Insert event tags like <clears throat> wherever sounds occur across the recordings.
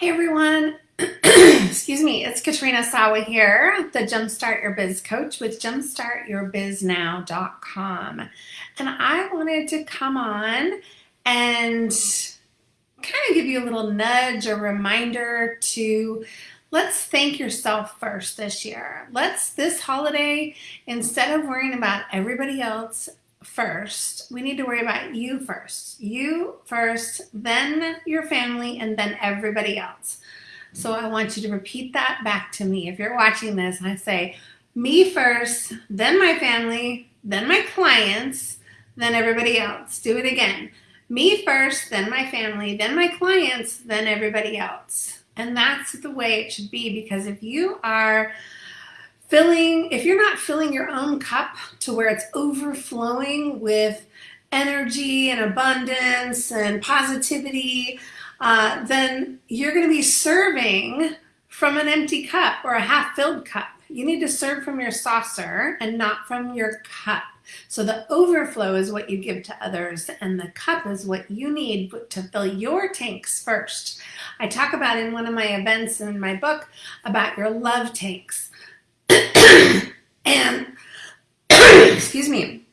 Hey everyone, <clears throat> excuse me, it's Katrina Sawa here, the Jumpstart Your Biz coach with jumpstartyourbiznow.com. And I wanted to come on and kind of give you a little nudge, a reminder to let's thank yourself first this year. Let's, this holiday, instead of worrying about everybody else first. We need to worry about you first. You first, then your family, and then everybody else. So I want you to repeat that back to me. If you're watching this I say, me first, then my family, then my clients, then everybody else. Do it again. Me first, then my family, then my clients, then everybody else. And that's the way it should be because if you are filling, if you're not filling your own cup to where it's overflowing with energy and abundance and positivity, uh, then you're going to be serving from an empty cup or a half filled cup. You need to serve from your saucer and not from your cup. So the overflow is what you give to others and the cup is what you need to fill your tanks first. I talk about in one of my events in my book about your love tanks and <coughs> excuse me,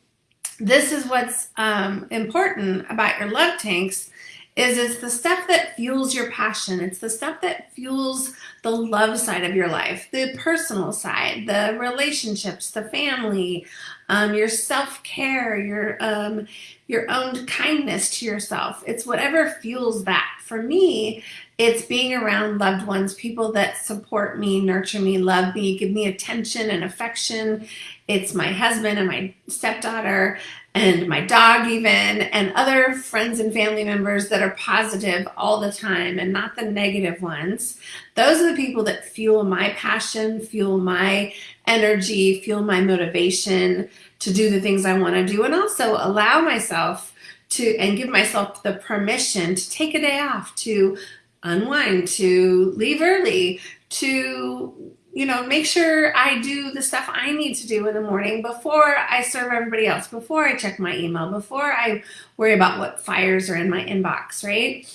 this is what's um, important about your love tanks is it's the stuff that fuels your passion. It's the stuff that fuels the love side of your life, the personal side, the relationships, the family, um, your self-care, your, um, your own kindness to yourself. It's whatever fuels that. For me, it's being around loved ones, people that support me, nurture me, love me, give me attention and affection. It's my husband and my stepdaughter and my dog even and other friends and family members that are positive all the time and not the negative ones. Those are the people that fuel my passion, fuel my energy, fuel my motivation to do the things I want to do and also allow myself to and give myself the permission to take a day off to unwind, to leave early, to you know, make sure I do the stuff I need to do in the morning before I serve everybody else, before I check my email, before I worry about what fires are in my inbox, right?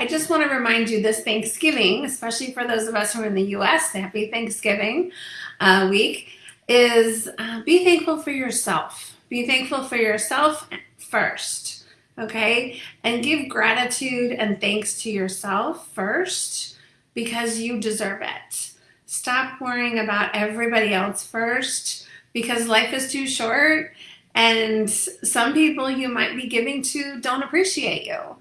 I just want to remind you this Thanksgiving, especially for those of us who are in the U.S., happy Thanksgiving uh, week, is uh, be thankful for yourself. Be thankful for yourself first okay? And give gratitude and thanks to yourself first because you deserve it. Stop worrying about everybody else first because life is too short and some people you might be giving to don't appreciate you.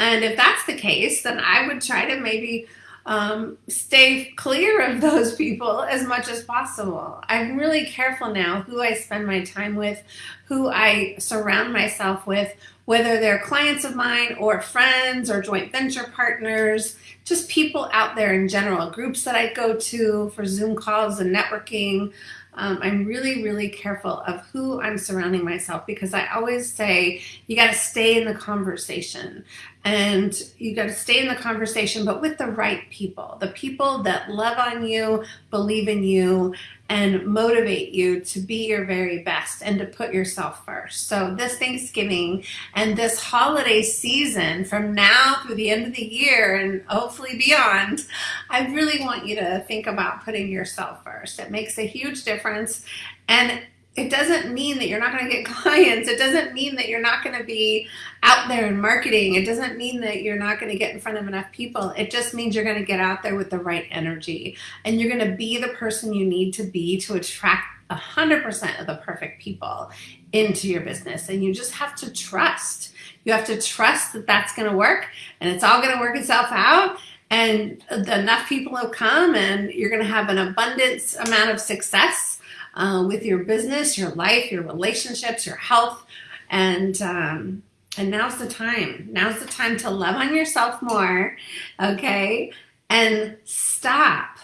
And if that's the case, then I would try to maybe um, stay clear of those people as much as possible. I'm really careful now who I spend my time with, who I surround myself with, whether they're clients of mine or friends or joint venture partners, just people out there in general, groups that I go to for Zoom calls and networking. Um, I'm really, really careful of who I'm surrounding myself because I always say you got to stay in the conversation. And you got to stay in the conversation, but with the right people, the people that love on you, believe in you, and motivate you to be your very best and to put yourself first. So this Thanksgiving and this holiday season from now through the end of the year and hopefully beyond, I really want you to think about putting yourself first. It makes a huge difference. And it doesn't mean that you're not going to get <laughs> clients. It doesn't mean that you're not going to be out there in marketing. It doesn't mean that you're not going to get in front of enough people. It just means you're going to get out there with the right energy and you're going to be the person you need to be to attract 100% of the perfect people into your business. And you just have to trust. You have to trust that that's going to work and it's all going to work itself out and enough people will come and you're going to have an abundance amount of success uh, with your business, your life, your relationships, your health. And, um, and now's the time. Now's the time to love on yourself more, okay? And stop.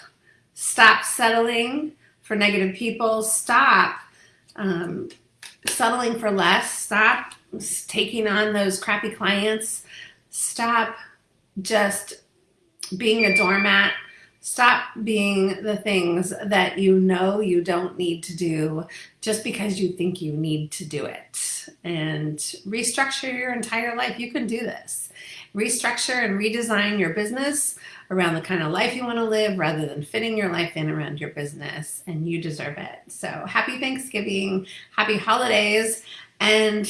Stop settling for negative people. Stop um, settling for less. Stop taking on those crappy clients. Stop just being a doormat Stop being the things that you know you don't need to do just because you think you need to do it and restructure your entire life. You can do this. restructure and redesign your business around the kind of life you want to live rather than fitting your life in around your business. And you deserve it. So happy Thanksgiving, happy holidays, and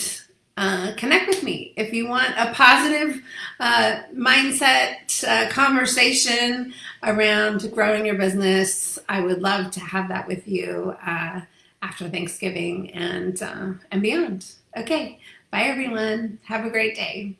uh, connect with me if you want a positive uh, mindset uh, conversation around growing your business. I would love to have that with you uh, after Thanksgiving and uh, and beyond. Okay, bye everyone. Have a great day.